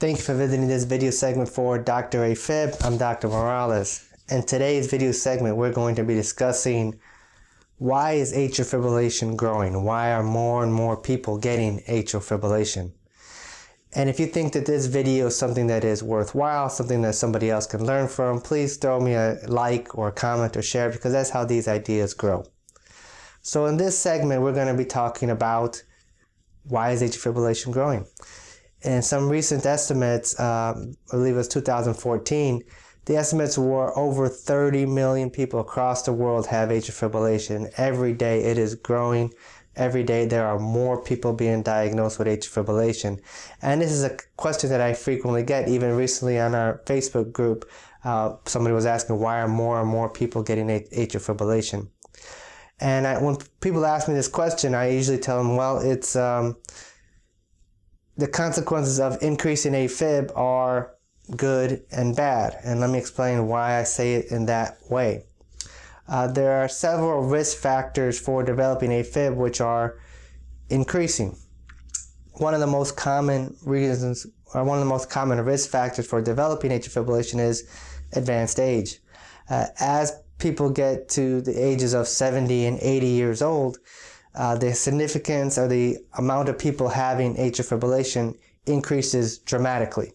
Thank you for visiting this video segment for Dr. AFib. I'm Dr. Morales. In today's video segment, we're going to be discussing why is atrial fibrillation growing? Why are more and more people getting atrial fibrillation? And if you think that this video is something that is worthwhile, something that somebody else can learn from, please throw me a like or a comment or share because that's how these ideas grow. So in this segment, we're going to be talking about why is atrial fibrillation growing? In some recent estimates, um, I believe it was 2014, the estimates were over 30 million people across the world have atrial fibrillation. Every day it is growing. Every day there are more people being diagnosed with atrial fibrillation. And this is a question that I frequently get, even recently on our Facebook group. Uh, somebody was asking why are more and more people getting atrial fibrillation? And I, when people ask me this question, I usually tell them, well, it's um, the consequences of increasing AFib are good and bad. And let me explain why I say it in that way. Uh, there are several risk factors for developing AFib which are increasing. One of the most common reasons, or one of the most common risk factors for developing atrial fibrillation is advanced age. Uh, as people get to the ages of 70 and 80 years old, uh, the significance or the amount of people having atrial fibrillation increases dramatically.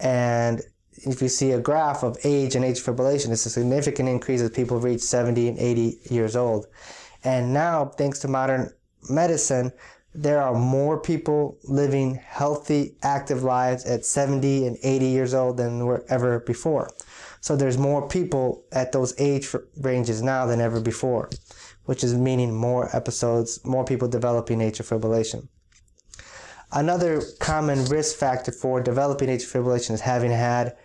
And if you see a graph of age and atrial fibrillation, it's a significant increase as people reach 70 and 80 years old. And now, thanks to modern medicine, there are more people living healthy, active lives at 70 and 80 years old than were ever before. So there's more people at those age ranges now than ever before, which is meaning more episodes, more people developing atrial fibrillation. Another common risk factor for developing atrial fibrillation is having had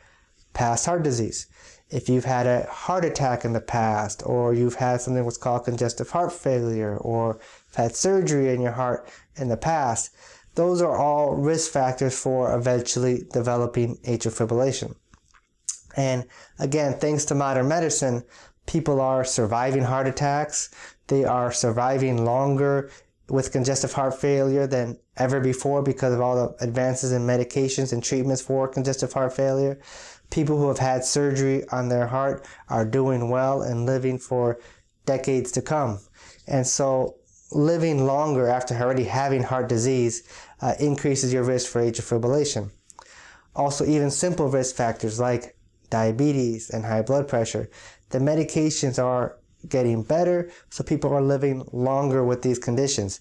past heart disease. If you've had a heart attack in the past, or you've had something what's called congestive heart failure, or had surgery in your heart in the past, those are all risk factors for eventually developing atrial fibrillation. And again, thanks to modern medicine, people are surviving heart attacks. They are surviving longer with congestive heart failure than ever before because of all the advances in medications and treatments for congestive heart failure. People who have had surgery on their heart are doing well and living for decades to come. And so living longer after already having heart disease uh, increases your risk for atrial fibrillation. Also, even simple risk factors like diabetes, and high blood pressure. The medications are getting better, so people are living longer with these conditions.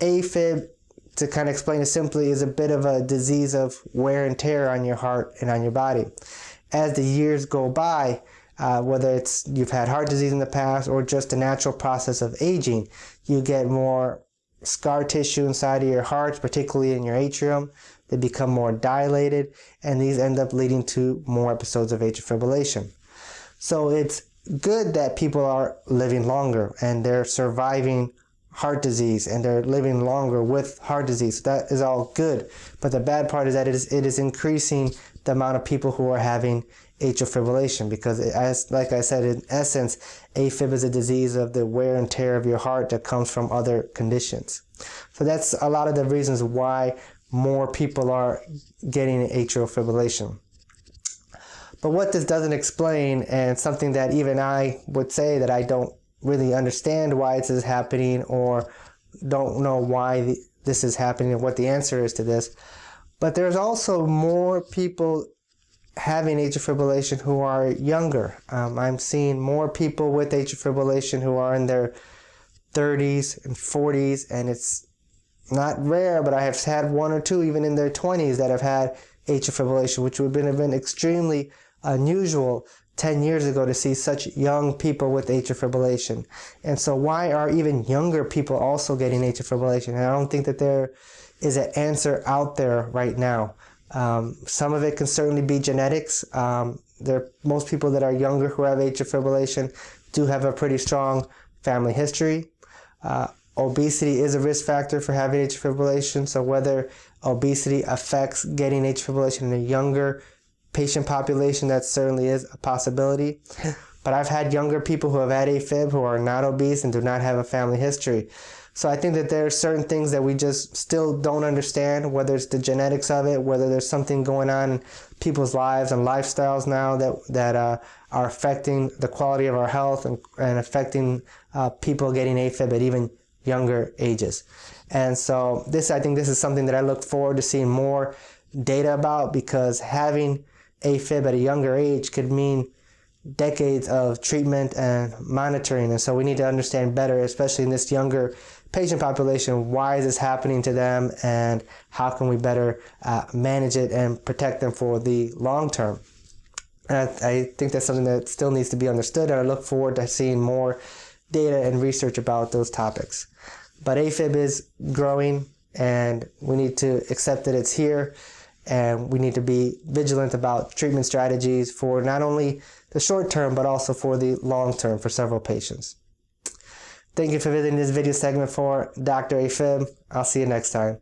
AFib, to kind of explain it simply, is a bit of a disease of wear and tear on your heart and on your body. As the years go by, uh, whether it's you've had heart disease in the past or just a natural process of aging, you get more scar tissue inside of your heart, particularly in your atrium. They become more dilated, and these end up leading to more episodes of atrial fibrillation. So it's good that people are living longer and they're surviving heart disease and they're living longer with heart disease. That is all good. But the bad part is that it is, it is increasing the amount of people who are having atrial fibrillation because as like I said in essence AFib is a disease of the wear and tear of your heart that comes from other conditions. So that's a lot of the reasons why more people are getting atrial fibrillation. But what this doesn't explain, and something that even I would say that I don't really understand why this is happening or don't know why this is happening and what the answer is to this, but there's also more people having atrial fibrillation who are younger. Um, I'm seeing more people with atrial fibrillation who are in their 30s and 40s, and it's not rare, but I have had one or two even in their 20s that have had atrial fibrillation, which would have been extremely unusual 10 years ago to see such young people with atrial fibrillation. And so why are even younger people also getting atrial fibrillation? And I don't think that there is an answer out there right now. Um, some of it can certainly be genetics. Um, there, most people that are younger who have atrial fibrillation do have a pretty strong family history. Uh, obesity is a risk factor for having atrial fibrillation. So whether obesity affects getting atrial fibrillation in a younger patient population, that certainly is a possibility. But I've had younger people who have had AFib who are not obese and do not have a family history. So I think that there are certain things that we just still don't understand, whether it's the genetics of it, whether there's something going on in people's lives and lifestyles now that that uh, are affecting the quality of our health and, and affecting uh, people getting AFib at even younger ages. And so this, I think this is something that I look forward to seeing more data about because having AFib at a younger age could mean decades of treatment and monitoring. And so we need to understand better, especially in this younger patient population, why is this happening to them and how can we better uh, manage it and protect them for the long term. And I, I think that's something that still needs to be understood, and I look forward to seeing more data and research about those topics. But AFib is growing, and we need to accept that it's here, and we need to be vigilant about treatment strategies for not only the short term, but also for the long term for several patients. Thank you for visiting this video segment for Dr. AFib. I'll see you next time.